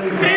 Hallelujah.